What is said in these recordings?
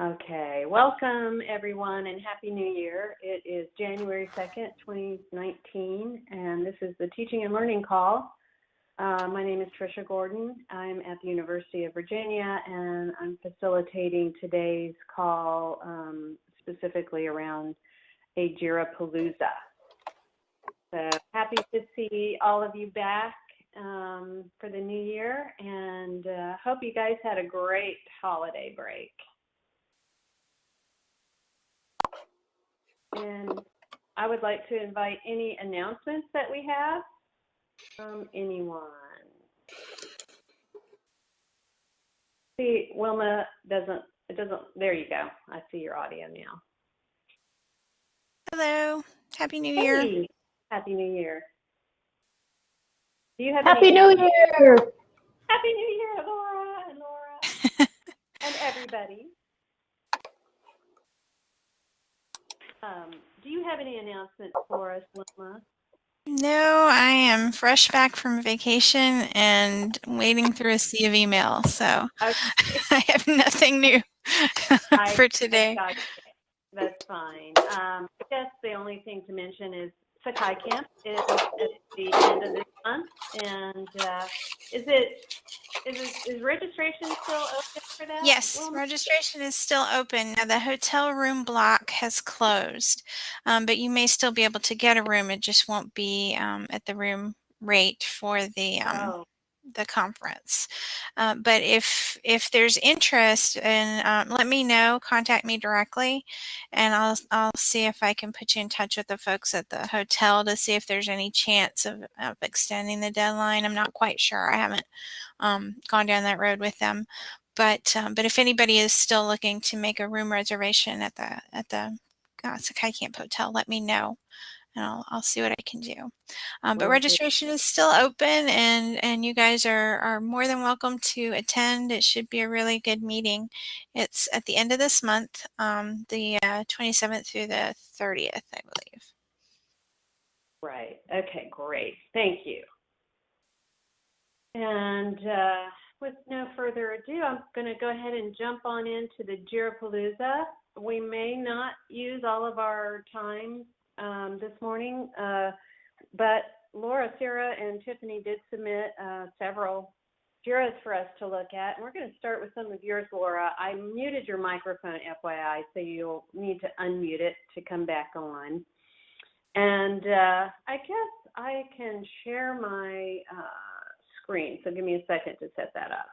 Okay, welcome everyone and Happy New Year. It is January 2nd, 2019, and this is the Teaching and Learning Call. Uh, my name is Tricia Gordon. I'm at the University of Virginia and I'm facilitating today's call um, specifically around a Jira Palooza. So happy to see all of you back um, for the new year and uh, hope you guys had a great holiday break. And I would like to invite any announcements that we have from anyone. See, Wilma doesn't, it doesn't, there you go. I see your audio now. Hello. Happy New Year. Happy New Year. Do you have Happy any New Year! Happy New Year, Laura and Laura and everybody. Um, do you have any announcements for us, Wilma? No, I am fresh back from vacation and wading through a sea of email, so Okay. I have nothing new for today. That's fine. Um, I guess the only thing to mention is Sakai Camp is at the end of this month, and uh, is it is it, is registration still open for that? Yes, Wilma? registration is still open. Now, the hotel room block has closed, um, but you may still be able to get a room. It just won't be um, at the room rate for the um, Oh, the conference. Uh, but if if there's interest, and um, let me know, contact me directly, and I'll I'll see if I can put you in touch with the folks at the hotel to see if there's any chance of, of extending the deadline. I'm not quite sure. I haven't um, gone down that road with them, but um, but if anybody is still looking to make a room reservation at the at the Sakai Camp Hotel, let me know and I'll, I'll see what I can do. Um, but registration is still open and, and you guys are, are more than welcome to attend. It should be a really good meeting. It's at the end of this month, um, the uh, 27th through the 30th, I believe. right. Okay, great. Thank you. And uh, with no further ado, I'm going to go ahead and jump on into the Jirapalooza. We may not use all of our time um, this morning, uh, but Laura, Sarah, and Tiffany did submit uh, several Jiras for us to look at. And we're going to start with some of yours, Laura. I muted your microphone, FYI, so you'll need to unmute it to come back on. And uh, I guess I can share my uh, screen. So give me a second to set that up.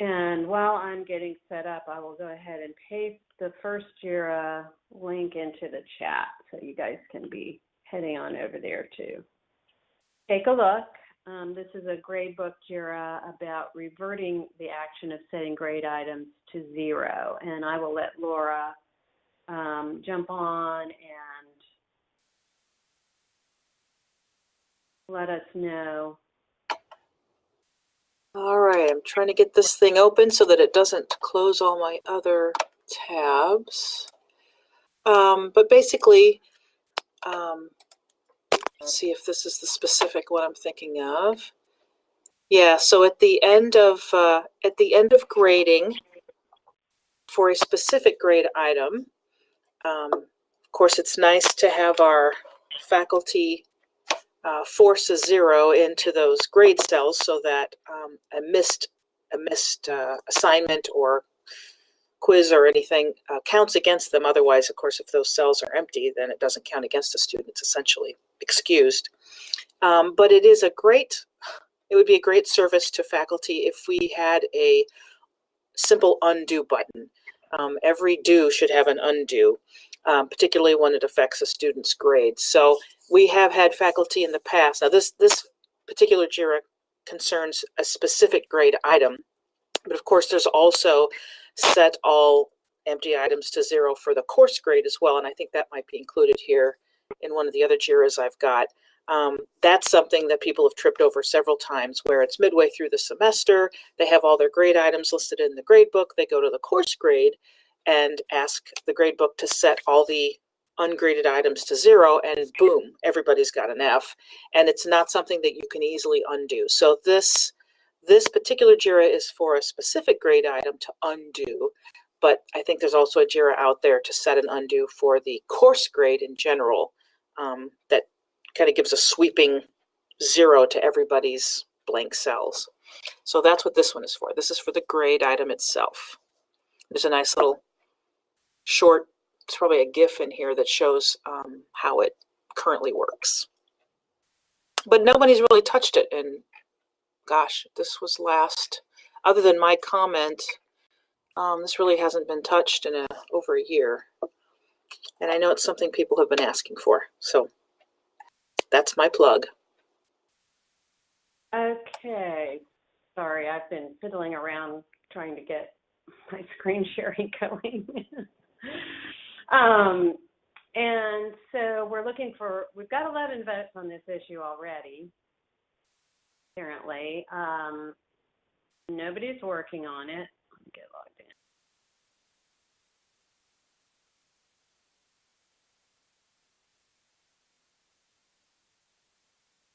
And while I'm getting set up, I will go ahead and paste the first JIRA link into the chat so you guys can be heading on over there too. Take a look. Um, this is a grade book JIRA about reverting the action of setting grade items to zero. And I will let Laura um, jump on and let us know. All right, I'm trying to get this thing open so that it doesn't close all my other tabs. Um, but basically, um, let's see if this is the specific one I'm thinking of. Yeah, so at the end of uh, at the end of grading for a specific grade item, um, of course, it's nice to have our faculty uh, force a zero into those grade cells so that um, a missed a missed uh, assignment or quiz or anything uh, counts against them. Otherwise, of course, if those cells are empty, then it doesn't count against the student. It's essentially excused. Um, but it is a great, it would be a great service to faculty if we had a simple undo button. Um, every do should have an undo, um, particularly when it affects a student's grades. So we have had faculty in the past. Now this this particular JIRA concerns a specific grade item, but of course there's also set all empty items to zero for the course grade as well, and I think that might be included here in one of the other JIRAs I've got. Um, that's something that people have tripped over several times where it's midway through the semester, they have all their grade items listed in the grade book, they go to the course grade and ask the grade book to set all the ungraded items to zero and boom, everybody's got an F. And it's not something that you can easily undo. So this this particular JIRA is for a specific grade item to undo, but I think there's also a JIRA out there to set and undo for the course grade in general um, that kind of gives a sweeping zero to everybody's blank cells. So that's what this one is for. This is for the grade item itself. There's a nice little short, it's probably a GIF in here that shows um, how it currently works. But nobody's really touched it and gosh, this was last, other than my comment, um, this really hasn't been touched in a, over a year. And I know it's something people have been asking for. So that's my plug. Okay. Sorry, I've been fiddling around trying to get my screen sharing going. Um, and so we're looking for, we've got 11 votes on this issue already, apparently. Um, nobody's working on it. Let me get logged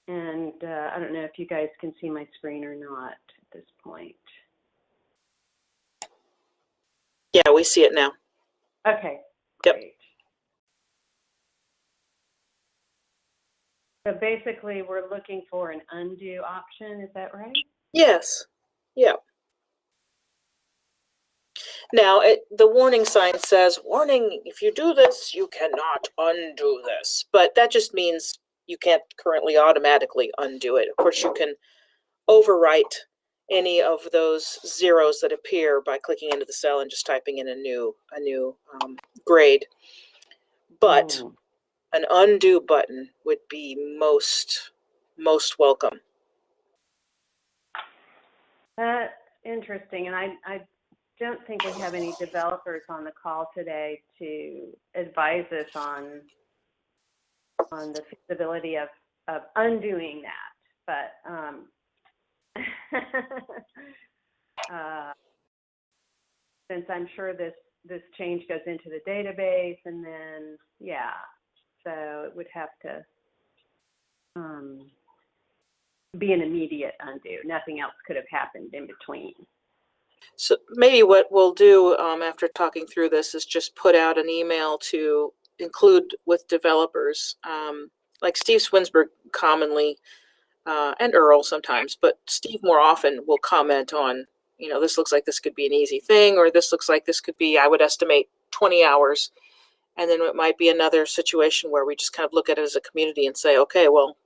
in. And uh, I don't know if you guys can see my screen or not at this point. Yeah, we see it now. Okay, Yep. So basically, we're looking for an undo option, is that right? Yes. Yeah. Now, it, the warning sign says, warning, if you do this, you cannot undo this. But that just means you can't currently automatically undo it. Of course, you can overwrite any of those zeros that appear by clicking into the cell and just typing in a new a new um, grade. But Hmm. an undo button would be most most welcome. That's interesting, and I, I don't think we have any developers on the call today to advise us on on the feasibility of, of undoing that, but um, uh, since I'm sure this this change goes into the database, and then yeah, so it would have to um, be an immediate undo. Nothing else could have happened in between. So maybe what we'll do um, after talking through this is just put out an email to include with developers. Um, like Steve Swinsburg commonly, uh, and Earl sometimes, but Steve more often will comment on, you know, this looks like this could be an easy thing, or this looks like this could be, I would estimate 20 hours. And then it might be another situation where we just kind of look at it as a community and say, okay, well,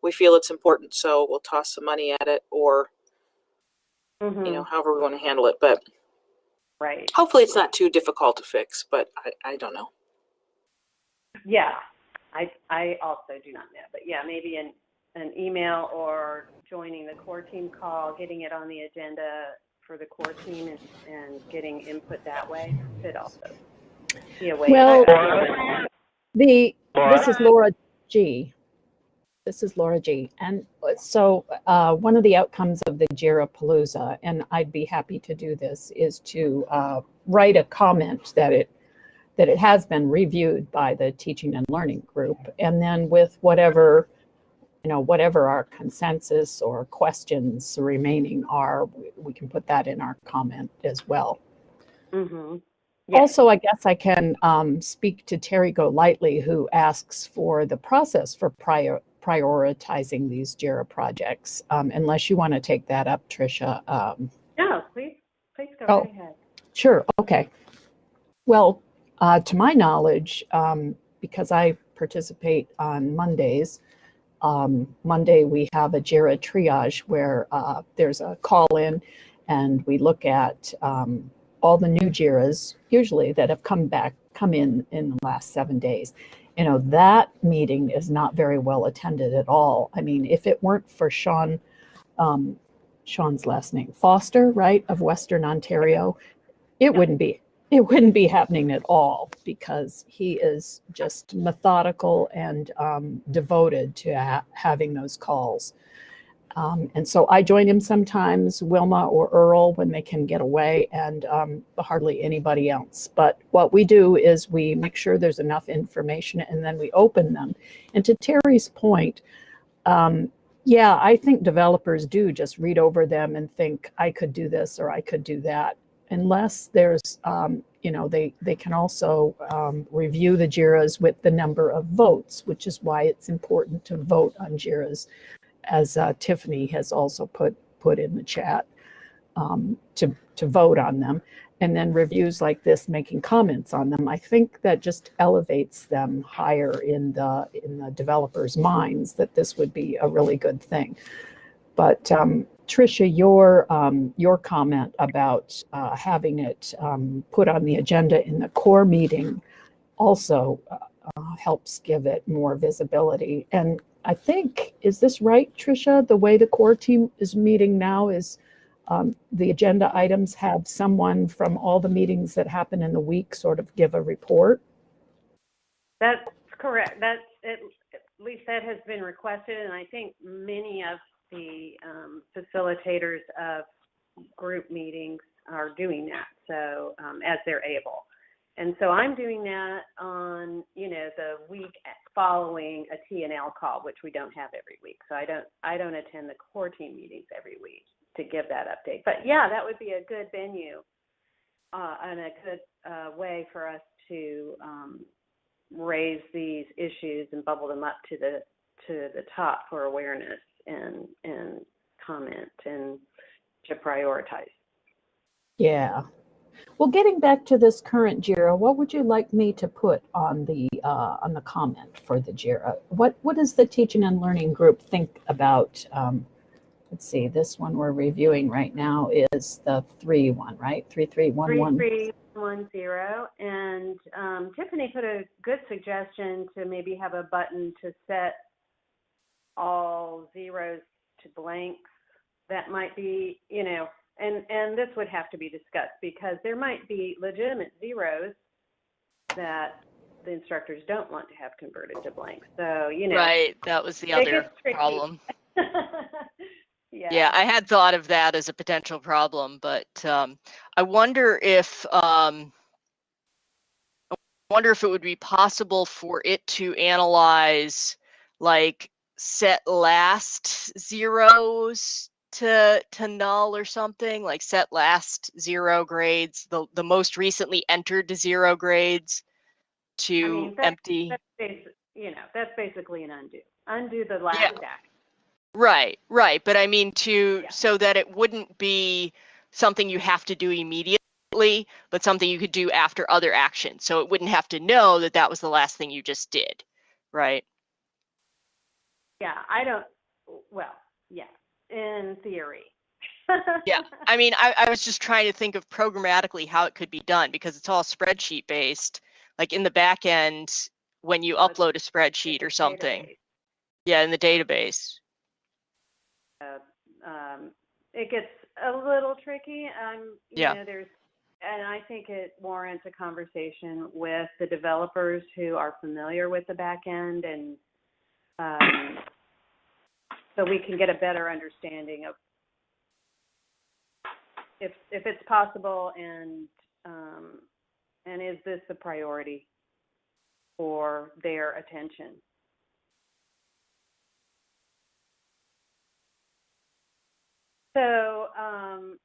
we feel it's important, so we'll toss some money at it, or, Mhm. you know, however we want to handle it. But right. hopefully it's not too difficult to fix, but I, I don't know. Yeah. I I also do not know, but yeah, maybe an an email or joining the core team call, getting it on the agenda for the core team and, and getting input that way could also be a way. Well- I- The, this is Laura G. This is Laura G. And so uh, one of the outcomes of the JIRA Palooza, and I'd be happy to do this, is to uh, write a comment that it that it has been reviewed by the teaching and learning group, and then with whatever you know whatever our consensus or questions remaining are, we, we can put that in our comment as well. Mhm. Yeah. Also, I guess I can um, speak to Terry Golightly, who asks for the process for prior, prioritizing these JIRA projects. Um, unless you want to take that up, Tricia. Um, No, please, please go Oh. right ahead. sure. Okay. Well, uh, to my knowledge, um, because I participate on Mondays, um, Monday we have a JIRA triage where uh, there's a call in and we look at um, all the new JIRAs, usually that have come back, come in in the last seven days. You know, that meeting is not very well attended at all. I mean, if it weren't for Sean, um, Sean's last name, Foster, right, of Western Ontario, it wouldn't be, it wouldn't be happening at all because he is just methodical and um, devoted to ha- having those calls. Um, and so I join him sometimes, Wilma or Earl, when they can get away, and um, hardly anybody else. But what we do is we make sure there's enough information and then we open them. And to Terry's point, um, yeah, I think developers do just read over them and think, I could do this or I could do that. Unless there's, um, you know, they, they can also um, review the JIRAs with the number of votes, which is why it's important to vote on JIRAs as uh, Tiffany has also put put in the chat um, to to vote on them, and then reviews like this making comments on them. I think that just elevates them higher in the in the developers' minds that this would be a really good thing. But um, Tricia, your um, your comment about uh, having it um, put on the agenda in the core meeting also uh, uh, helps give it more visibility and I think, is this right, Tricia? The way the core team is meeting now is um, the agenda items have someone from all the meetings that happen in the week sort of give a report. That's correct. That's, at at least that has been requested, and I think many of the um, facilitators of group meetings are doing that, so, um, as they're able. And so I'm doing that on, you know, the week following a T and L call, which we don't have every week. So I don't, I don't attend the core team meetings every week to give that update. But yeah, that would be a good venue uh, and a good uh, way for us to um, raise these issues and bubble them up to the to the top for awareness and and comment and to prioritize. Yeah. Well, getting back to this current JIRA, what would you like me to put on the uh, on the comment for the JIRA? What what does the teaching and learning group think about? Um, let's see, this one we're reviewing right now is the three one, right? Three three one one. Three three one zero. And um, Tiffany put a good suggestion to maybe have a button to set all zeros to blanks. That might be, you know, and and this would have to be discussed because there might be legitimate zeros that the instructors don't want to have converted to blanks. So you know, Right, that was the other problem. yeah. Yeah, I had thought of that as a potential problem, but um, I wonder if um, I wonder if it would be possible for it to analyze like set last zeros to to null or something, like set last zero grades, the the most recently entered to zero grades to mean, that- empty. That's you know, that's basically an undo. Undo the last Yeah. act. Right, right. But I mean, to Yeah. so that it wouldn't be something you have to do immediately, but something you could do after other actions. So it wouldn't have to know that that was the last thing you just did. Right. Yeah, I don't. Well, yeah, in theory. Yeah, I mean, I, I was just trying to think of programmatically how it could be done because it's all spreadsheet based. Like in the back end, when you Oh, upload a spreadsheet or something. Database. Yeah, in the database. Uh, um, it gets a little tricky. Um, you Yeah. know, there's, and I think it warrants a conversation with the developers who are familiar with the back end and um, so we can get a better understanding of if if it's possible and um, and is this a priority for their attention. So um,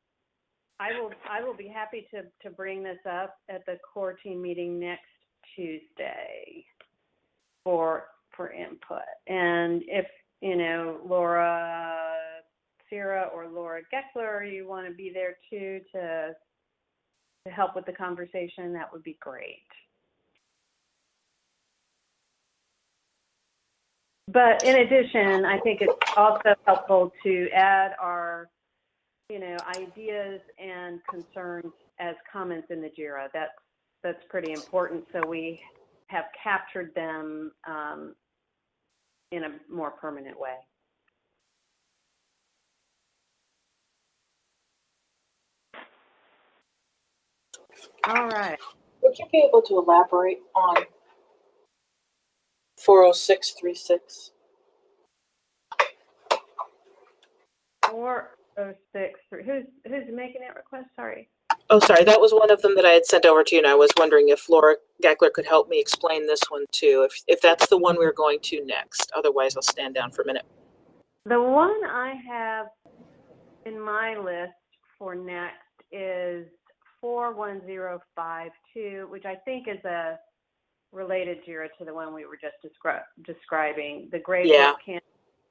I will I will be happy to to bring this up at the core team meeting next Tuesday for for input. And if you know Laura Sierra or Laura Geckler, you want to be there too to to help with the conversation, that would be great. But in addition, I think it's also helpful to add our, you know, ideas and concerns as comments in the JIRA. That's that's pretty important. So we have captured them um, in a more permanent way. All right. Would you be able to elaborate on four oh six three six? Four oh six three. Who's who's making that request? Sorry. Oh, sorry, that was one of them that I had sent over to you, and I was wondering if Laura Gackler could help me explain this one too, if, if that's the one we're going to next. Otherwise, I'll stand down for a minute. The one I have in my list for next is four one zero five two, which I think is a related JIRA to the one we were just descri- describing, the grade Yeah. can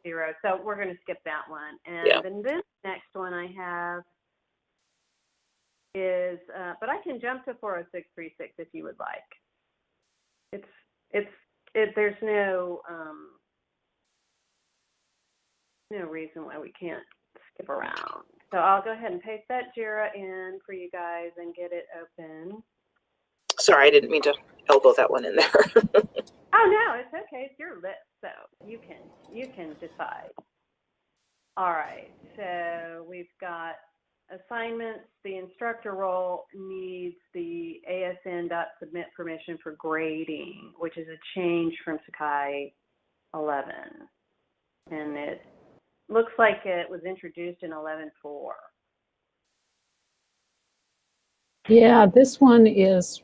zero. So we're going to skip that one. And Yeah. then this next one I have is, uh, but I can jump to four oh six three six if you would like. It's it's it. There's no um, no reason why we can't skip around. So I'll go ahead and paste that JIRA in for you guys and get it open. Sorry, I didn't mean to elbow that one in there. Oh no, it's okay. It's your list, so you can you can decide. All right. So we've got assignments. The instructor role needs the ASN dot submit permission for grading, which is a change from Sakai 11, and it looks like it was introduced in 11.4. Yeah, this one is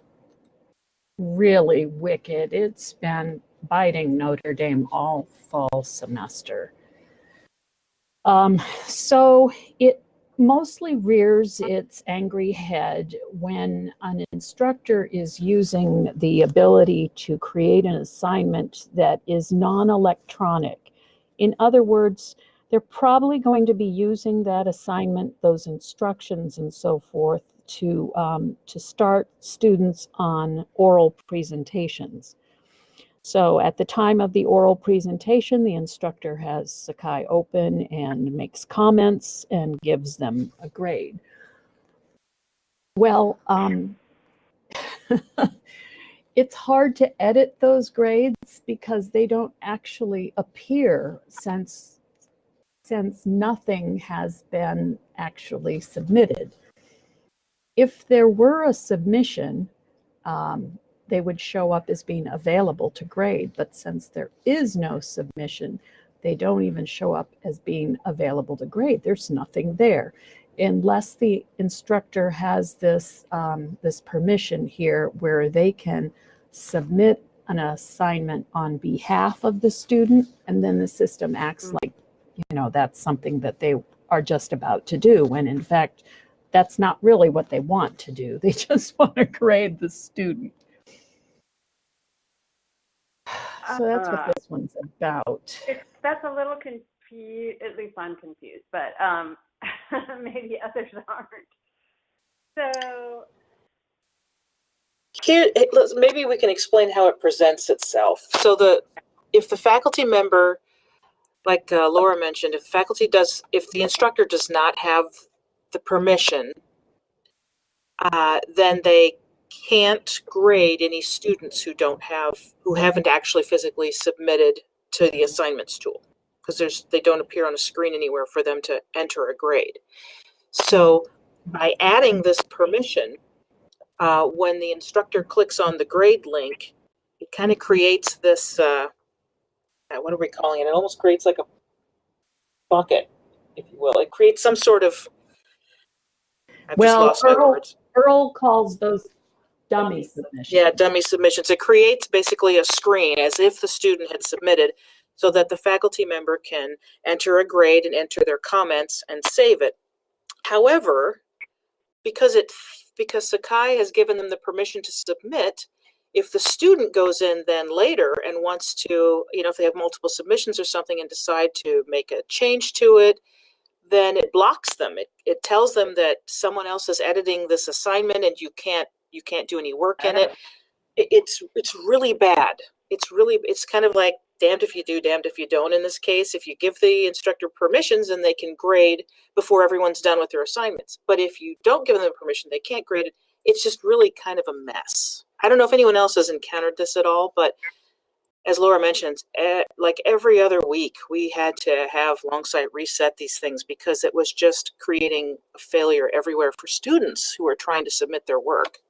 really wicked. It's been biting Notre Dame all fall semester. Um, so it mostly rears its angry head when an instructor is using the ability to create an assignment that is non-electronic. In other words, they're probably going to be using that assignment, those instructions and so forth to, um, to start students on oral presentations. So at the time of the oral presentation, the instructor has Sakai open and makes comments and gives them a grade. Well, um, it's hard to edit those grades because they don't actually appear since, since nothing has been actually submitted. If there were a submission, um, they would show up as being available to grade. But since there is no submission, they don't even show up as being available to grade. There's nothing there. Unless the instructor has this, um, this permission here where they can submit an assignment on behalf of the student, and then the system acts like, you know, that's something that they are just about to do, when in fact, that's not really what they want to do. They just want to grade the student. So that's Uh, what this one's about. It's, that's a little confused, at least I'm confused, but um, maybe others aren't. So, Here, maybe we can explain how it presents itself. So the, if the faculty member, like uh, Laura mentioned, if the faculty does, if the instructor does not have the permission, uh, then they can't grade any students who don't have, who haven't actually physically submitted to the assignments tool. Because there's, they don't appear on a screen anywhere for them to enter a grade. So by adding this permission, uh, when the instructor clicks on the grade link, it kind of creates this, uh, uh, what are we calling it? It almost creates like a bucket, if you will. It creates some sort of, I've Well, just lost my Earl-. Earl calls those dummy submissions. Yeah, dummy submissions. It creates basically a screen as if the student had submitted so that the faculty member can enter a grade and enter their comments and save it. However, because it because Sakai has given them the permission to submit, if the student goes in then later and wants to, you know, if they have multiple submissions or something and decide to make a change to it, then it blocks them. It, it tells them that someone else is editing this assignment and you can't you can't do any work in it. It- It's it's really bad. It's really it's kind of like damned if you do, damned if you don't in this case. If you give the instructor permissions, and they can grade before everyone's done with their assignments. But if you don't give them permission, they can't grade it. It's just really kind of a mess. I don't know if anyone else has encountered this at all, but as Laura mentioned, eh, like every other week, we had to have Longsight reset these things because it was just creating a failure everywhere for students who are trying to submit their work.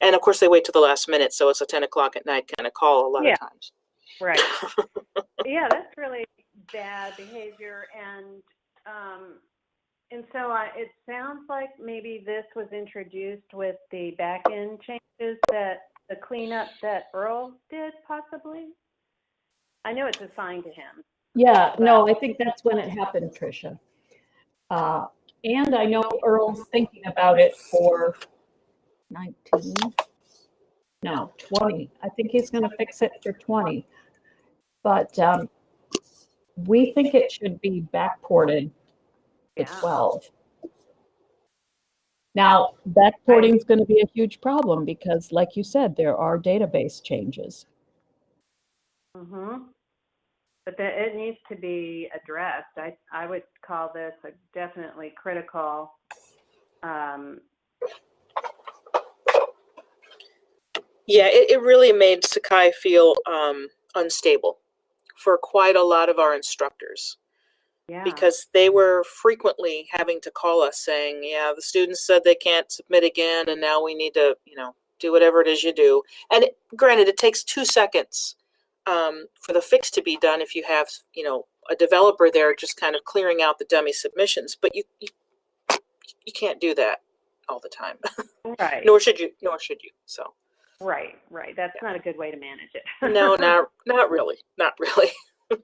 And of course, they wait till the last minute, so it's a 10 o'clock at night kind of call a lot Yeah. of times. Right. yeah, that's really bad behavior, and um, and so I, it sounds like maybe this was introduced with the back end changes that the cleanup that Earl did, possibly. I know it's assigned to him. Yeah, no, I think that's when it happened, Tricia. Uh, and I know Earl's thinking about it for 19, no, 20. I think he's going to fix it for 20. But um, we think it should be backported to 12. Now, backporting is going to be a huge problem because, like you said, there are database changes. Mm-hmm. But that it needs to be addressed. I I would call this a definitely critical. Um, Yeah, it, it really made Sakai feel um, unstable for quite a lot of our instructors yeah. because they were frequently having to call us saying, "Yeah, the students said they can't submit again, and now we need to, you know, do whatever it is you do." And it, granted, it takes two seconds um, for the fix to be done if you have, you know, a developer there just kind of clearing out the dummy submissions, but you you, you can't do that all the time. right. nor should you. Nor should you. So. Right, right. That's not a good way to manage it. No, not not really, not really.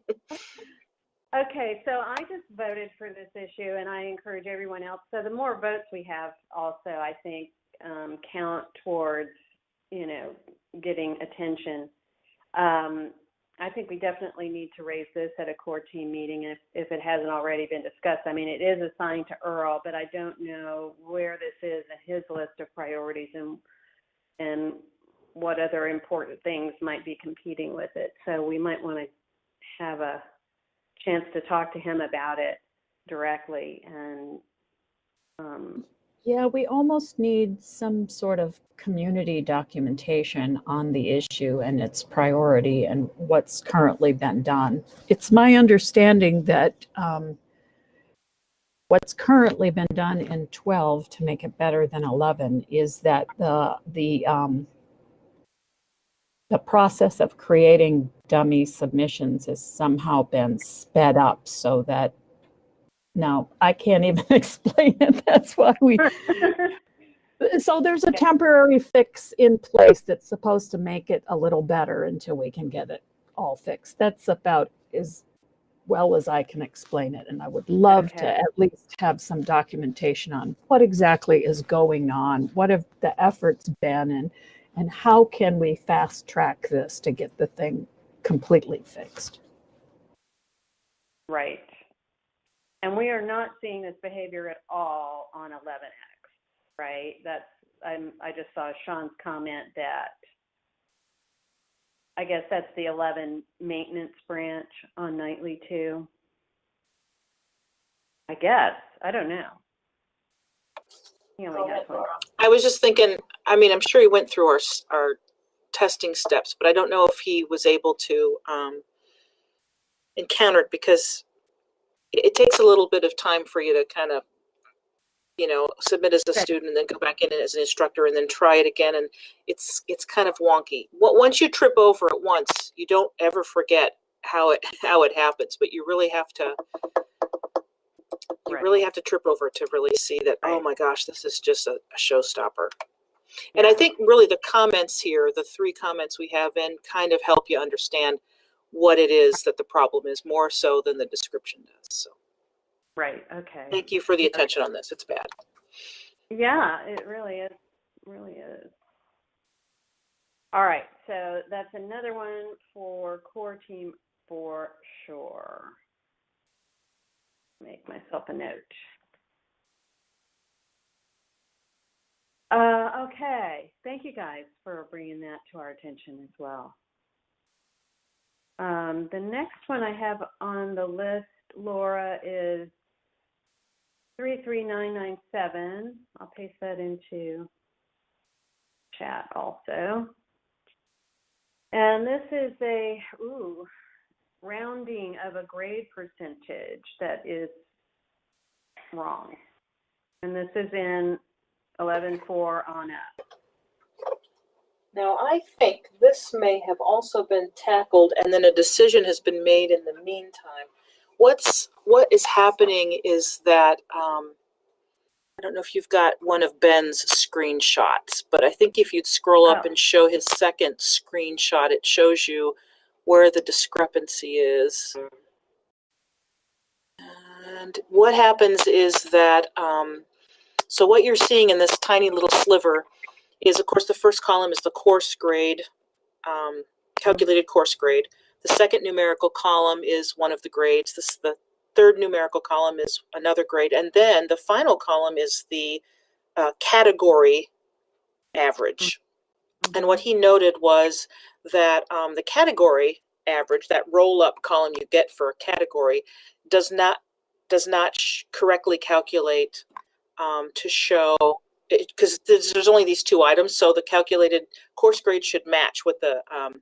Okay, so I just voted for this issue, and I encourage everyone else. So the more votes we have, also, I think, um, count towards, you know, getting attention. Um, I think we definitely need to raise this at a core team meeting if, if it hasn't already been discussed. I mean, it is assigned to Earl, but I don't know where this is in his list of priorities and and what other important things might be competing with it. So we might want to have a chance to talk to him about it directly and um, Yeah, we almost need some sort of community documentation on the issue and its priority and what's currently been done. It's my understanding that um, what's currently been done in 12 to make it better than 11 is that the the um, the process of creating dummy submissions has somehow been sped up so that now I can't even explain it. That's why we so there's a temporary fix in place that's supposed to make it a little better until we can get it all fixed. That's about as well as I can explain it. And I would love Okay. to at least have some documentation on what exactly is going on, what have the efforts been, and and how can we fast track this to get the thing completely fixed. right. And we are not seeing this behavior at all on 11X, right? That's I'm I just saw Sean's comment that I guess that's the 11 maintenance branch on nightly too. I guess I don't know. He only has one. I was just thinking. I mean, I'm sure he went through our s- our testing steps, but I don't know if he was able to um, encounter it because it, it takes a little bit of time for you to kind of, you know, submit as a student and then go back in as an instructor and then try it again, and it's it's kind of wonky. Wa- Once you trip over it once, you don't ever forget how it how it happens, but you really have to. You Right. really have to trip over to really see that. Oh my gosh, this is just a, a showstopper. And I think really the comments here, the three comments we have in, kind of help you understand what it is that the problem is more so than the description does. So Right. Okay. thank you for the attention on this. It's bad. Yeah, it really is. Really is. All right, so that's another one for core team for sure. Make myself a note. Uh, okay, thank you guys for bringing that to our attention as well. Um, the next one I have on the list, Laura, is 33997. I'll paste that into chat also. And this is a, ooh, rounding of a grade percentage that is wrong. And this is in 11.4 on up. Now, I think this may have also been tackled and then a decision has been made in the meantime. What's, what is happening is that, um, I don't know if you've got one of Ben's screenshots, but I think if you'd scroll up Oh. and show his second screenshot, it shows you where the discrepancy is. And what happens is that, um, so what you're seeing in this tiny little sliver is, of course, the first column is the course grade, um, calculated course grade. The second numerical column is one of the grades. This, the third numerical column is another grade. And then the final column is the uh, category average. And what he noted was that um, the category average, that roll up column you get for a category, does not does not correctly calculate um, to show because there's, only these two items, so the calculated course grade should match what the um,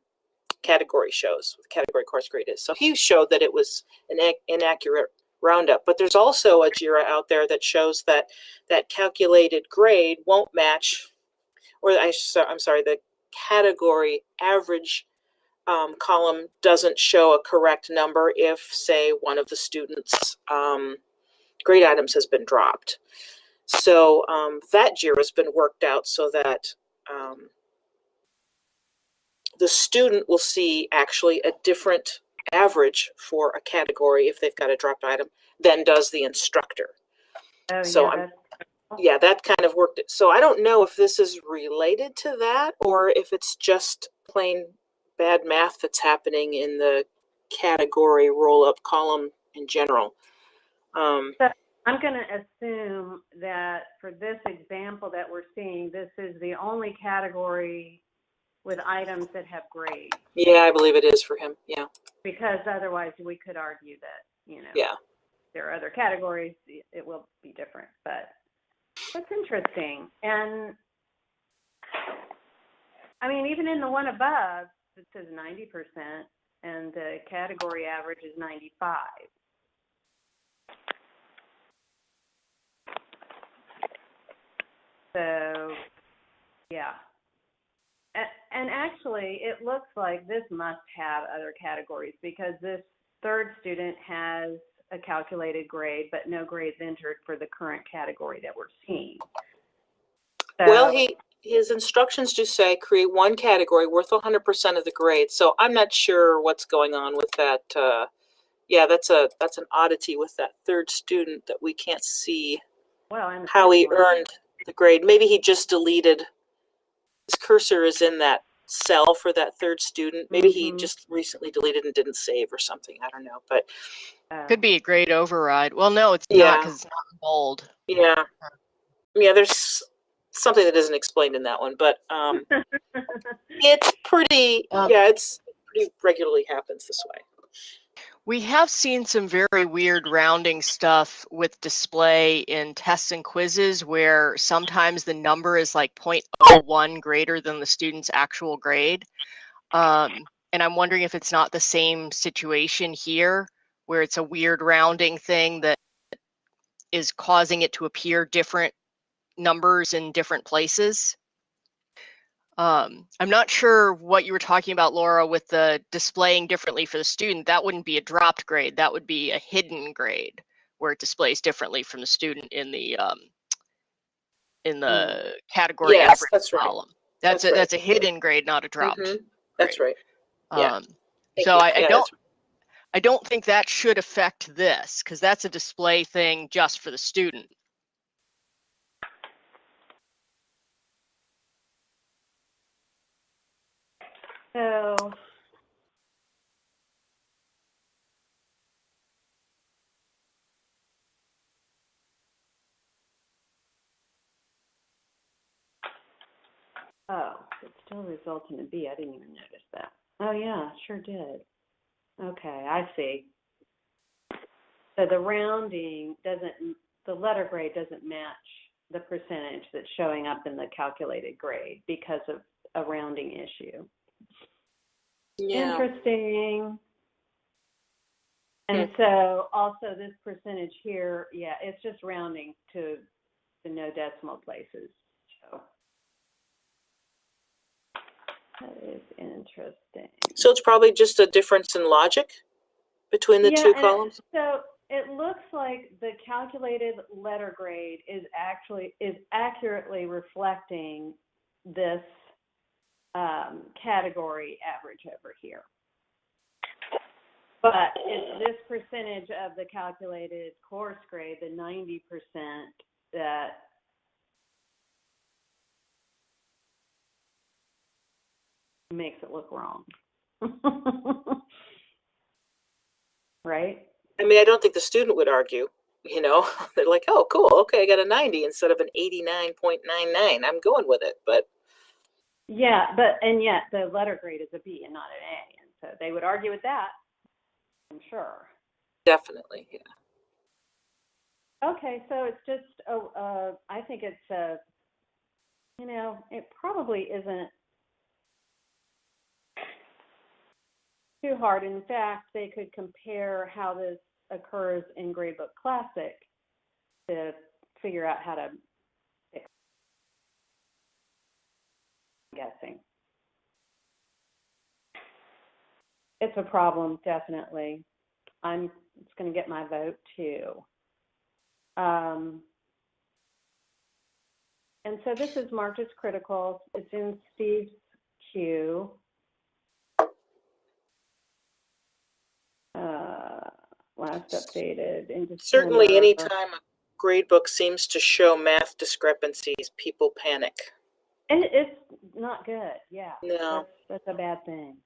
category shows, what the category course grade is. So he showed that it was an inaccurate roundup, but there's also a JIRA out there that shows that that calculated grade won't match, or I, I'm sorry, the category average um, column doesn't show a correct number if, say, one of the students' um, grade items has been dropped. So um, that JIRA has been worked out so that um, the student will see actually a different average for a category if they've got a dropped item than does the instructor. Oh, So yeah, I'm- Yeah, that kind of worked. So I don't know if this is related to that or if it's just plain bad math that's happening in the category roll up column in general. Um, I'm going to assume that for this example that we're seeing, this is the only category with items that have grades, yeah, I believe it is for him. Yeah, because otherwise we could argue that, you know, yeah. there are other categories, it will be different, but that's interesting. And I mean, even in the one above, it says 90% and the category average is 95. So, yeah. And, and actually, it looks like this must have other categories because this third student has a calculated grade, but no grades entered for the current category that we're seeing. Well, he his instructions do say create one category worth 100% of the grade. So I'm not sure what's going on with that. Uh, yeah, that's a that's an oddity with that third student that we can't see well, and how he one- earned the grade. Maybe he just deleted. His cursor is in that cell for that third student. Maybe he Mhm. just recently deleted and didn't save or something. I don't know, but Could be a grade override. Well, no, it's Yeah. not because it's not bold. yeah, yeah. There's something that isn't explained in that one, but um, it's pretty. Um, yeah, it's pretty regularly happens this way. We have seen some very weird rounding stuff with display in tests and quizzes where sometimes the number is like 0.01 greater than the student's actual grade. Um, and I'm wondering if it's not the same situation here where it's a weird rounding thing that is causing it to appear different numbers in different places. Um, I'm not sure what you were talking about, Laura, with the displaying differently for the student. That wouldn't be a dropped grade. That would be a hidden grade where it displays differently from the student in the um, in the category Yes, average that's right. That's, That's a right. that's a hidden grade, not a dropped. Mhm. That's right. yeah. Um, so. I, I Yeah, don't I don't think that should affect this because that's a display thing just for the student. So. Oh, it still results in a B. I didn't even notice that. Oh, yeah, sure did. Okay, I see. So the rounding doesn't, the letter grade doesn't match the percentage that's showing up in the calculated grade because of a rounding issue. Yeah. Interesting. And so also this percentage here, yeah, it's just rounding to the no decimal places. So That is interesting. So it's probably just a difference in logic between the Yeah, two and columns? So it looks like the calculated letter grade is actually, is accurately reflecting this um, category average over here. But it's this percentage of the calculated course grade, the ninety percent, that makes it look wrong. Right? I mean, I don't think the student would argue, you know, they're like, oh, cool, okay, I got a ninety instead of an eighty-nine point nine nine, I'm going with it, but, Yeah, but, and yet the letter grade is a B and not an A, and so they would argue with that, I'm sure. definitely, yeah. Okay, so it's just, oh, uh, I think it's, uh, you know, it probably isn't too hard. In fact, they could compare how this occurs in Gradebook Classic to figure out how to fix it, I'm guessing. It's a problem, definitely. I'm, it's gonna get my vote too. Um, and so this is marked as critical. It's in Steve's queue. Uh, last updated in December. Certainly, anytime a grade book seems to show math discrepancies, people panic. And it's not good, yeah. No. That's, that's a bad thing.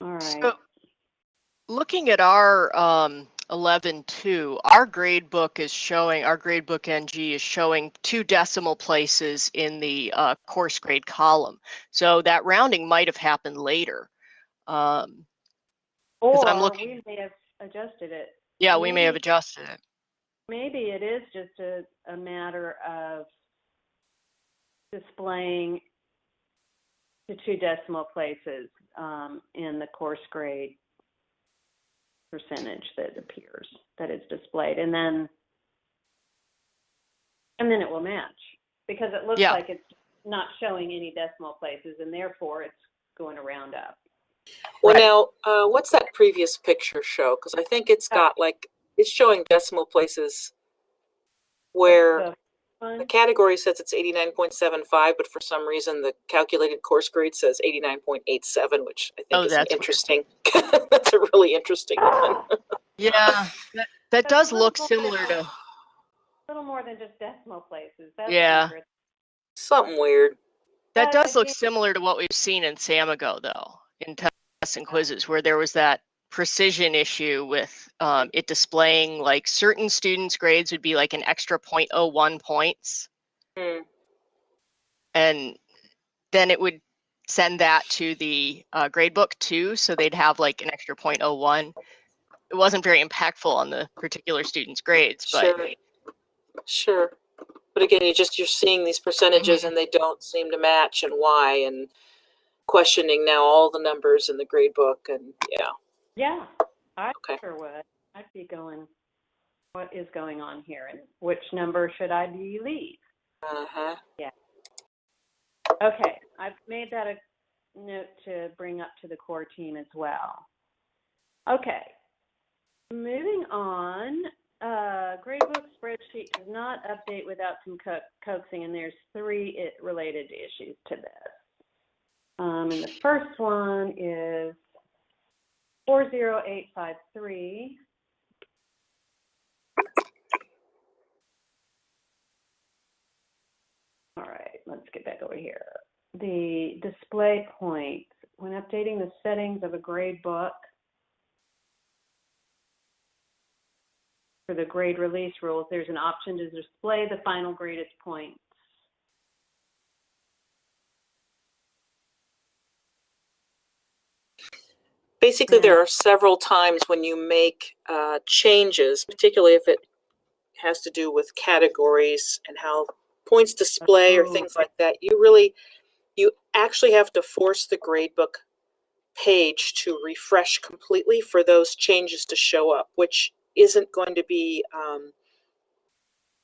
All right. So, looking at our um, 11.2, our grade book is showing, our grade book NG is showing two decimal places in the uh, course grade column. So that rounding might have happened later. Um, Or I'm looking- we may have adjusted it. yeah, we may have adjusted it. Maybe it is just a, a matter of displaying the two decimal places um, in the course grade percentage that appears, that is displayed, and then and then it will match because it looks Yeah. like it's not showing any decimal places, and therefore it's going to round up. Well, Right. now, uh, what's that previous picture show? Because I think it's got like, it's showing decimal places where The the category says it's eighty-nine point seven five, but for some reason the calculated course grade says eighty-nine point eight seven, which I Oh, think is that's interesting. That's a really interesting one. Yeah, that, that does look similar than- to, a little more than just decimal places. That's Yeah. weird. Something weird. that does look similar to what we've seen in Samigo though, in tests and quizzes, where there was that precision issue with um, it displaying like certain students' grades would be like an extra 0.01 points. Hmm. and then it would send that to the uh, gradebook too, so they'd have like an extra 0.01. It wasn't very impactful on the particular student's grades, but Sure. Sure. But again, you just, you're seeing these percentages Mm-hmm. and they don't seem to match and why and questioning now all the numbers in the grade book and yeah. Yeah, I Okay. sure would. I'd be going, what is going on here and which number should I delete? Uh-huh. Yeah. Okay, I've made that a note to bring up to the core team as well. Okay, moving on. Uh, gradebook spreadsheet does not update without some co- coaxing, and there's three it related issues to this. Um, and the first one is 40853. All right, let's get back over here. The display points, when updating the settings of a grade book for the grade release rules, there's an option to display the final graded points. Basically, there are several times when you make uh, changes, particularly if it has to do with categories and how points display or Oh. things like that. You really, you actually have to force the gradebook page to refresh completely for those changes to show up, which isn't going to be um,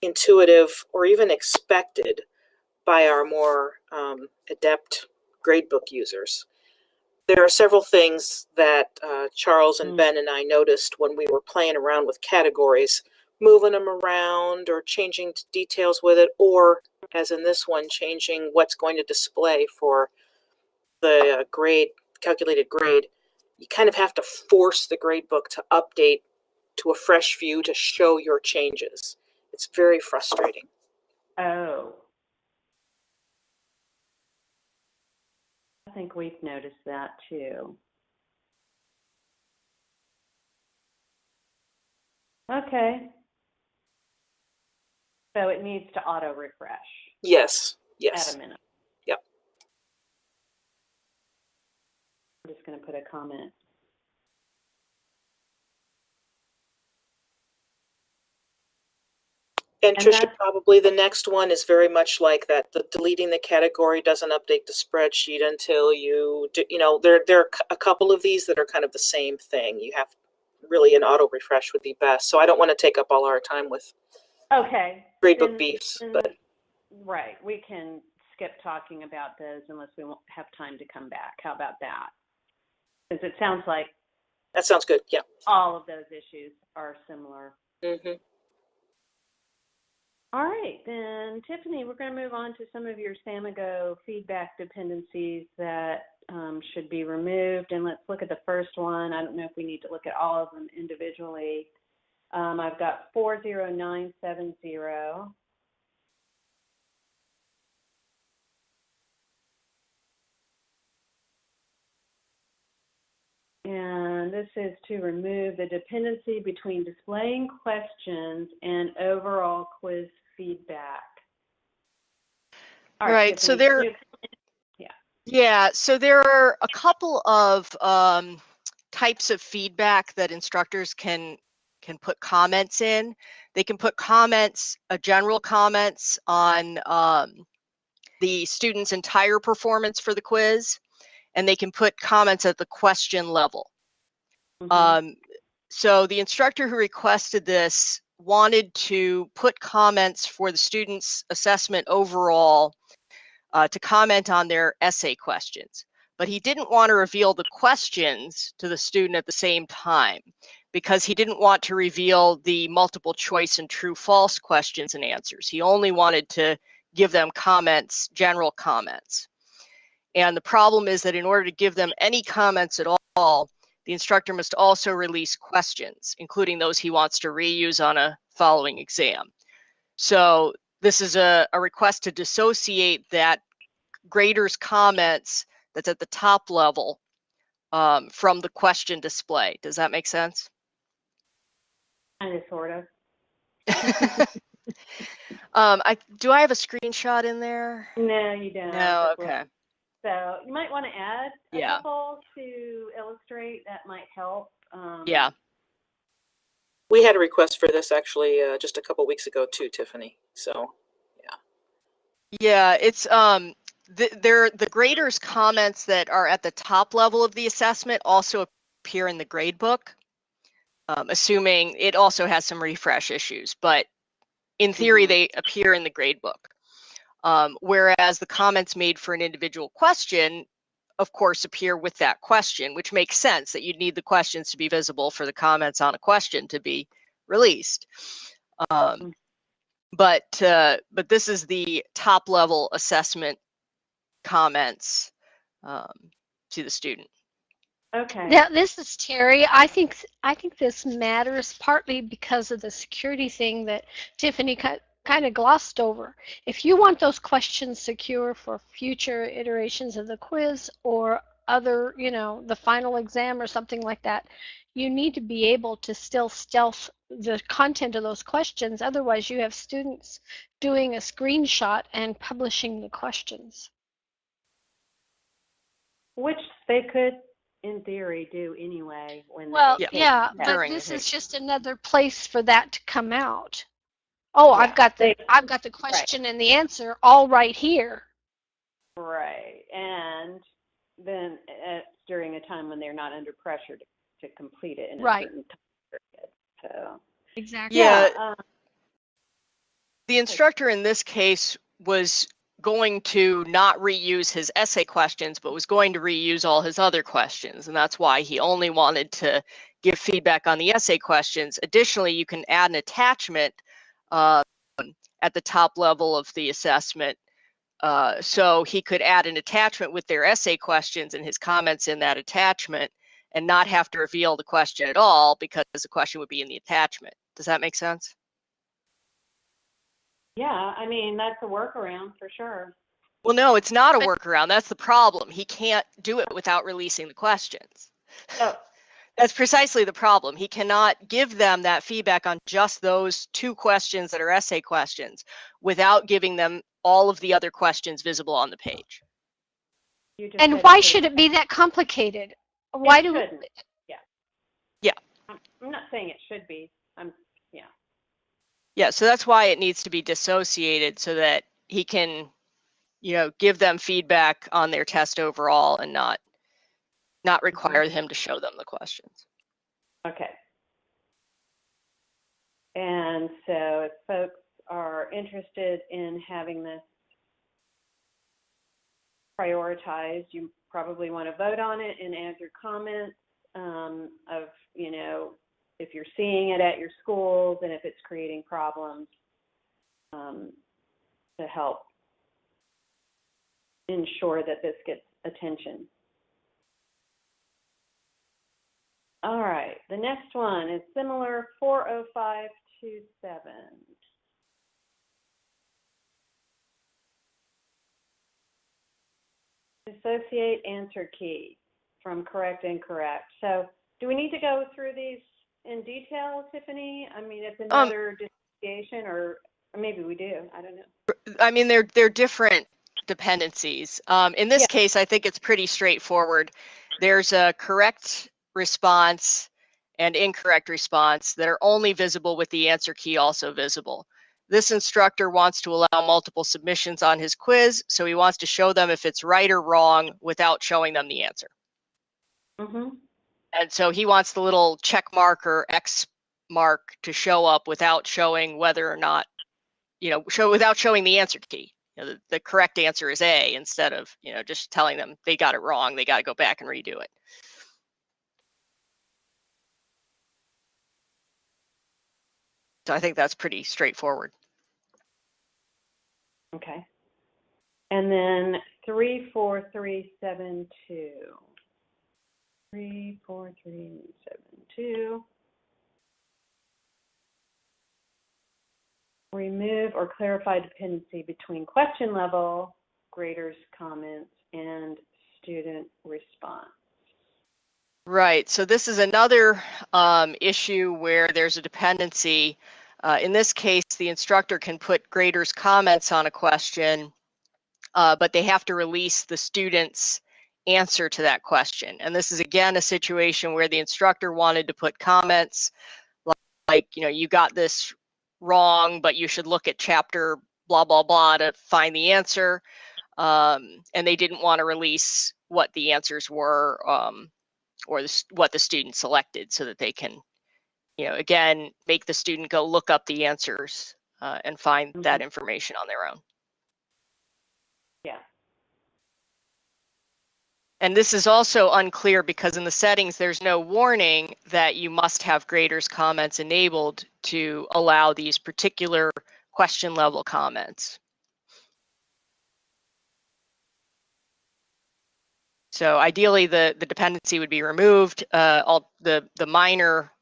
intuitive or even expected by our more um, adept gradebook users. There are several things that uh, Charles and Mm. Ben and I noticed when we were playing around with categories, moving them around or changing details with it, or as in this one, changing what's going to display for the uh, grade, calculated grade. You kind of have to force the gradebook to update to a fresh view to show your changes. It's very frustrating. Oh. I think we've noticed that too. Okay. So it needs to auto refresh Yes, Yes. at a minute. Yep. I'm just gonna put a comment. And And Trisha, that's- probably the next one is very much like that. The deleting the category doesn't update the spreadsheet until you do, you know, there, there are c- a couple of these that are kind of the same thing. You have really an auto refresh would be best. So I don't want to take up all our time with Okay. gradebook then- beefs, then- but Right, we can skip talking about those unless we won't have time to come back. How about that? Because it sounds like that sounds good. Yeah. all of those issues are similar. hmm All right, then Tiffany, we're going to move on to some of your Samigo feedback dependencies that um, should be removed. And let's look at the first one. I don't know if we need to look at all of them individually. Um, I've got 40970. And this is to remove the dependency between displaying questions and overall quiz feedback. All Right, so there- you- Yeah, so there are a couple of um, types of feedback that instructors can can put comments in. They can put comments, uh, general comments on um, the student's entire performance for the quiz, and they can put comments at the question level. Mhm. Um, so the instructor who requested this wanted to put comments for the student's assessment overall uh, to comment on their essay questions. But he didn't want to reveal the questions to the student at the same time because he didn't want to reveal the multiple choice and true false questions and answers. He only wanted to give them comments, general comments. And the problem is that in order to give them any comments at all, the instructor must also release questions, including those he wants to reuse on a following exam. So this is a, a request to dissociate that grader's comments that's at the top level um, from the question display. Does that make sense? Kind of, sort of. um, I do I have a screenshot in there? No, you don't. No, okay. So you might want to add a Yeah. couple to illustrate. That might help. Um, Yeah. We had a request for this actually uh, just a couple weeks ago too, Tiffany. So Yeah, Yeah, it's um the, there the graders comments that are at the top level of the assessment also appear in the grade book. Um, assuming it also has some refresh issues, but in theory Mhm. they appear in the grade book. Um, whereas the comments made for an individual question, of course, appear with that question, which makes sense that you'd need the questions to be visible for the comments on a question to be released. Um, but uh, but this is the top level assessment comments um, to the student. Okay. Now, this is Terry. I think I think this matters partly because of the security thing that Tiffany kind of glossed over. If you want those questions secure for future iterations of the quiz or other, you know, the final exam or something like that, you need to be able to still stealth the content of those questions. Otherwise, you have students doing a screenshot and publishing the questions. Which they could, in theory, do anyway when Well, Yeah. yeah, but test. During the this is just another place for that to come out. Oh, Yeah, I've got the they- I've got the question and the answer all right here. Right, and then it's during a time when they're not under pressure to, to complete it in a Right. certain time period. So Exactly. Yeah. um, The instructor in this case was going to not reuse his essay questions, but was going to reuse all his other questions. And that's why he only wanted to give feedback on the essay questions. Additionally, you can add an attachment uh, at the top level of the assessment. Uh, so he could add an attachment with their essay questions and his comments in that attachment and not have to reveal the question at all because the question would be in the attachment. Does that make sense? Yeah, I mean, that's a workaround for sure. Well, no, it's not a workaround. That's the problem. He can't do it without releasing the questions. Oh. That's precisely the problem. He cannot give them that feedback on just those two questions that are essay questions without giving them all of the other questions visible on the page. And why should it be that complicated? Why It do, shouldn't. Yeah. Yeah. I'm I'm not saying it should be. I'm, yeah. Yeah, so that's why it needs to be dissociated so that he can, you know, give them feedback on their test overall and not not require him to show them the questions. okay. And so if folks are interested in having this prioritized, you probably want to vote on it and add your comments um, of, you know, if you're seeing it at your schools and if it's creating problems um, to help ensure that this gets attention. All right, the next one is similar 40527. Dissociate answer key from correct, incorrect. So do we need to go through these in detail, Tiffany? I mean, it's another dissociation or, or maybe we do, I don't know. I mean, they're they're different dependencies. Um, in this Yeah. case, I think it's pretty straightforward. There's a correct response and incorrect response that are only visible with the answer key also visible. This instructor wants to allow multiple submissions on his quiz, so he wants to show them if it's right or wrong without showing them the answer. Mm-hmm. And so he wants the little check mark or X mark to show up without showing whether or not, you know, show without showing the answer key. You know, the, the correct answer is A instead of, you know, just telling them they got it wrong. They got to go back and redo it. So I think that's pretty straightforward. Okay. And then 34372. 34372. Remove or clarify dependency between question level, graders' comments, and student response. Right. So this is another um, issue where there's a dependency. Uh, in this case, the instructor can put graders' comments on a question, uh, but they have to release the student's answer to that question. And this is again a situation where the instructor wanted to put comments like, like you know, you got this wrong, but you should look at chapter blah, blah, blah to find the answer. Um, and they didn't want to release what the answers were. Um, or the, what the student selected so that they can, you know, again, make the student go look up the answers uh, and find that information on their own. Yeah. And this is also unclear because in the settings, there's no warning that you must have graders comments enabled to allow these particular question level comments. So ideally, the, the dependency would be removed. Uh, all the, the minor,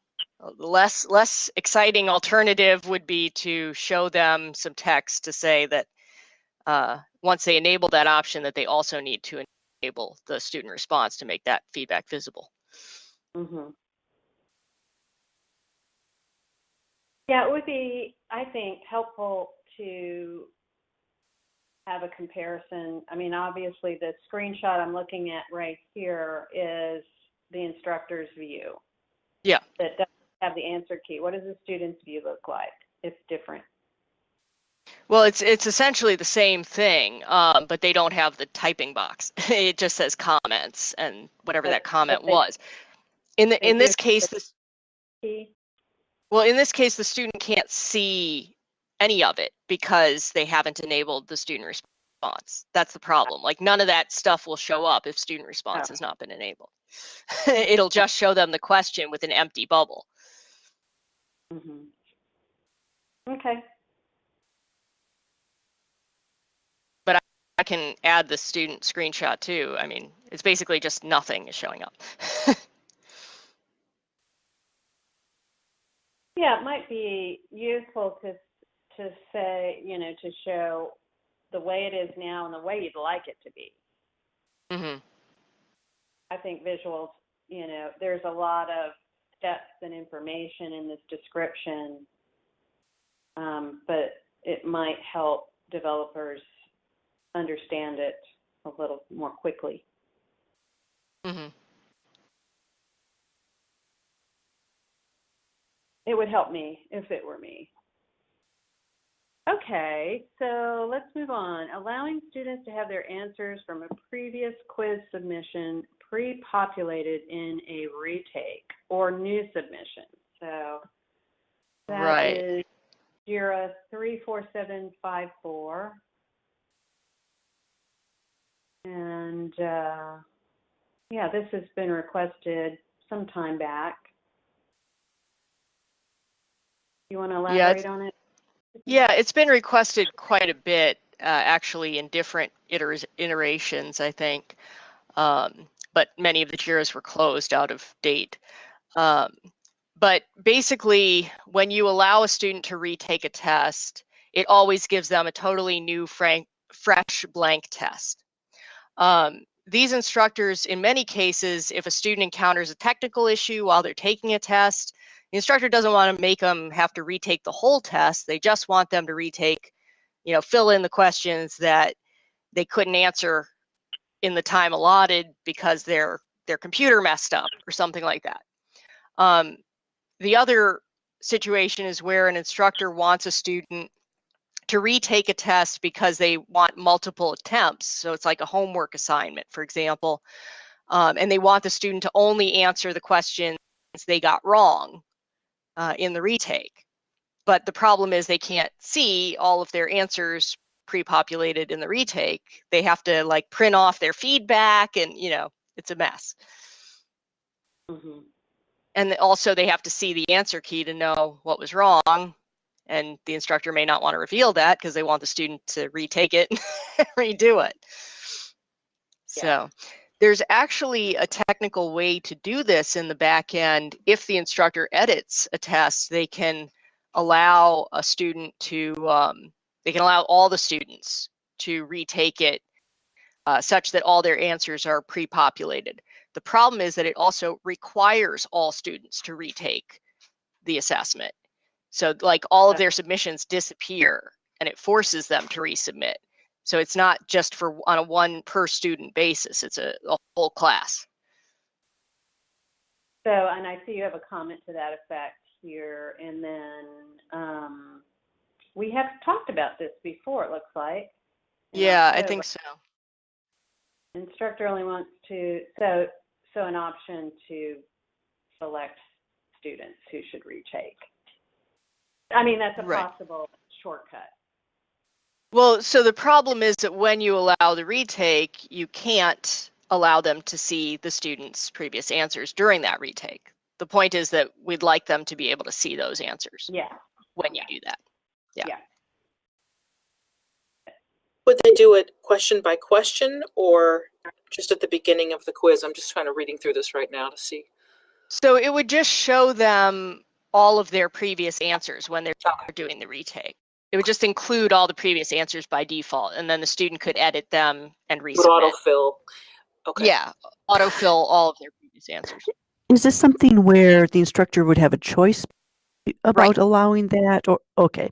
less, less exciting alternative would be to show them some text to say that uh, once they enable that option, that they also need to enable the student response to make that feedback visible. Mm-hmm. Yeah, it would be, I think, helpful to have a comparison. I mean, obviously, the screenshot I'm looking at right here is the instructor's view. Yeah. That have the answer key. What does the student's view look like? It's different. Well, it's it's essentially the same thing, um, but they don't have the typing box. it just says comments and whatever But- that comment they- was. In the in this case, the- this Key? well, in this case, the student can't see any of it because they haven't enabled the student response. response. That's the problem. Like none of that stuff will show up if student response Oh. has not been enabled. It'll just show them the question with an empty bubble. Mhm. Okay. But I can add the student screenshot too. I mean, it's basically just nothing is showing up. Yeah, it might be useful to, to say, you know, to show the way it is now and the way you'd like it to be. hmm I think visuals, you know, there's a lot of steps and information in this description, um, but it might help developers understand it a little more quickly. hmm It would help me if it were me. Okay, so let's move on. Allowing students to have their answers from a previous quiz submission pre-populated in a retake or new submission. So that Right. is JIRA 34754. And uh, yeah, this has been requested some time back. You want to elaborate it's- on it? Yeah, it's been requested quite a bit, uh, actually, in different iterations, I think. Um, but many of the JIRAs were closed out of date. Um, but basically, when you allow a student to retake a test, it always gives them a totally new, frank, fresh blank test. Um, these instructors, in many cases, if a student encounters a technical issue while they're taking a test, the instructor doesn't want to make them have to retake the whole test. They just want them to retake, you know, fill in the questions that they couldn't answer in the time allotted because their their computer messed up or something like that. Um, the other situation is where an instructor wants a student to retake a test because they want multiple attempts. So it's like a homework assignment, for example, um, and they want the student to only answer the questions they got wrong uh, in the retake. But the problem is they can't see all of their answers pre-populated in the retake. They have to like print off their feedback and, you know, it's a mess. hmm And also they have to see the answer key to know what was wrong. And the instructor may not want to reveal that because they want the student to retake it and redo it. Yeah. So there's actually a technical way to do this in the back end. If the instructor edits a test, they can allow a student to, um, they can allow all the students to retake it uh, such that all their answers are pre-populated. The problem is that it also requires all students to retake the assessment. So like all of their submissions disappear and it forces them to resubmit. So it's not just for on a one per student basis, it's a, a whole class. So, and I see you have a comment to that effect here, and then um, we have talked about this before. It looks like. Yeah, I think so. Instructor only wants to so so an option to select students who should retake. I mean, that's a Right. possible shortcut. Well, so the problem is that when you allow the retake, you can't allow them to see the student's previous answers during that retake. The point is that we'd like them to be able to see those answers Yeah. when you do that. Would they do it question by question or just at the beginning of the quiz? I'm just kind of reading through this right now to see. So it would just show them all of their previous answers when they're doing the retake. It would just include all the previous answers by default, and then the student could edit them and Would resubmit. autofill. Okay. Yeah, autofill all of their previous answers. Is this something where the instructor would have a choice about allowing that or, okay.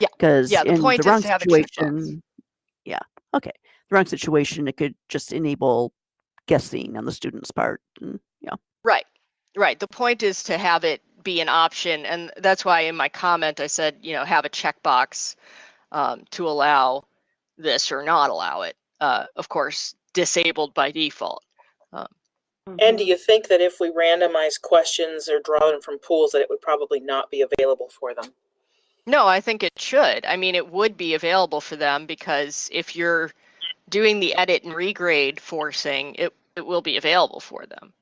Yeah, Because yeah, the in point the is wrong to have a situation, yeah, okay. The wrong situation, it could just enable guessing on the student's part and, yeah. Right, right. The point is to have it be an option, and that's why in my comment I said, you know, have a checkbox um, to allow this or not allow it. Uh, of course, disabled by default. And do you think that if we randomize questions or draw them from pools, that it would probably not be available for them? No, I think it should. I mean, it would be available for them because if you're doing the edit and regrade forcing, it, it will be available for them.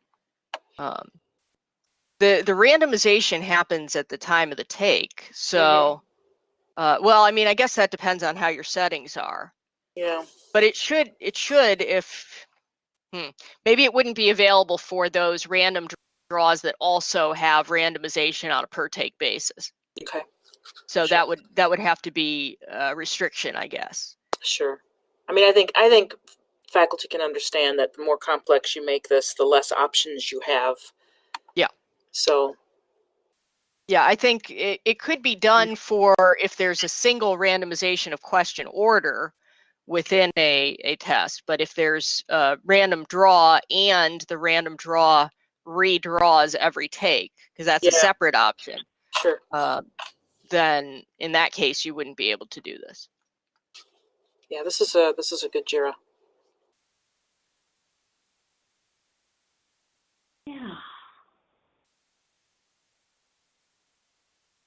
Um, the the randomization happens at the time of the take. So, uh, well, I mean, I guess that depends on how your settings are. Yeah. But it should it should if hmm, maybe it wouldn't be available for those random draws that also have randomization on a per take basis. Okay. So Sure. that would that would have to be a restriction, I guess. Sure. I mean, I think I think faculty can understand that the more complex you make this, the less options you have. Yeah. So Yeah, I think it, it could be done for if there's a single randomization of question order within a, a test. But if there's a random draw and the random draw redraws every take, because that's a separate option, sure. uh, then in that case, you wouldn't be able to do this. Yeah, this is a this is a good Jira. Yeah.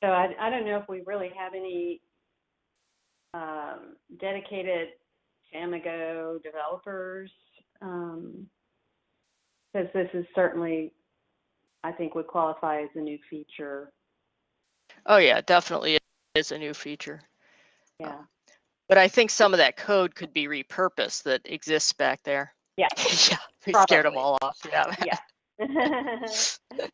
So I, I don't know if we really have any um, dedicated Samigo developers. Um, because this is certainly, I think, would qualify as a new feature. Oh yeah, definitely is a new feature. Yeah. But I think some of that code could be repurposed that exists back there. Yeah. yeah, we scared them all off. Yeah. Yeah.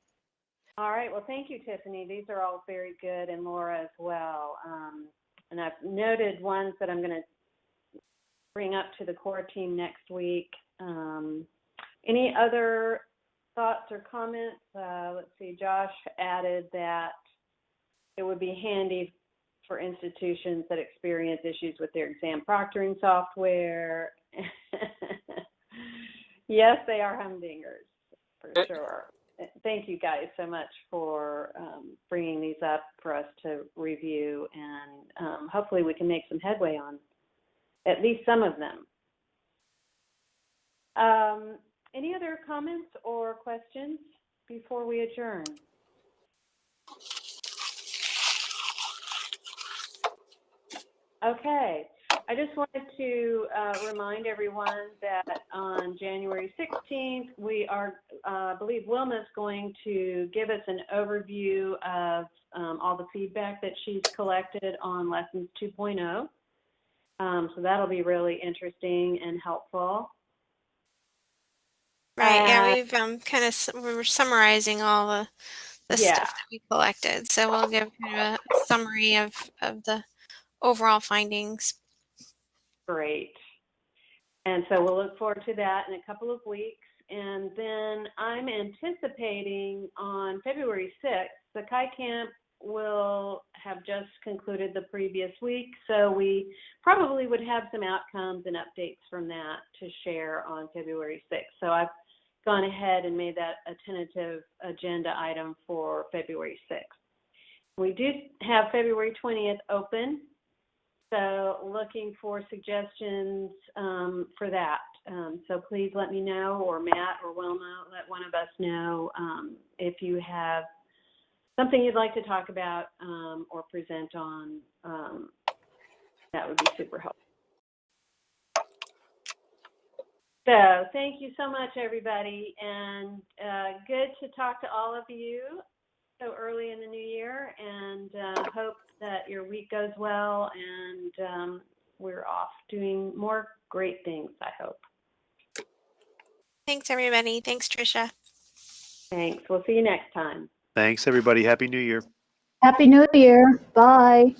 all right. Well, thank you, Tiffany. These are all very good, and Laura as well. Um, and I've noted ones that I'm going to bring up to the core team next week. Um, any other thoughts or comments? Uh, let's see. Josh added that it would be handy for institutions that experience issues with their exam proctoring software. yes, they are humdingers for sure. Thank you guys so much for um, bringing these up for us to review, and um, hopefully we can make some headway on at least some of them. Um, any other comments or questions before we adjourn? Okay, I just wanted to uh, remind everyone that on January 16th, we are, uh, I believe Wilma's going to give us an overview of um, all the feedback that she's collected on Lessons 2.0. Um, so that'll be really interesting and helpful. Right. Yeah, Uh, we've um kind of we were summarizing all the the Yeah. stuff that we collected. So we'll give kind of a summary of of the overall findings. Great. And so we'll look forward to that in a couple of weeks. And then I'm anticipating on February 6th, the Kai Camp will have just concluded the previous week. So we probably would have some outcomes and updates from that to share on February 6th. So I've gone ahead and made that a tentative agenda item for February 6th. We do have February 20th open. So looking for suggestions um, for that. Um, so please let me know, or Matt or Wilma, let one of us know um, if you have something you'd like to talk about um, or present on. Um, that would be super helpful. So thank you so much, everybody, and uh, good to talk to all of you so early in the new year, and uh, hope that your week goes well and um, we're off doing more great things, I hope. Thanks everybody. Thanks Trisha. Thanks. We'll see you next time. Thanks, everybody. Happy New Year. Happy New Year. Bye.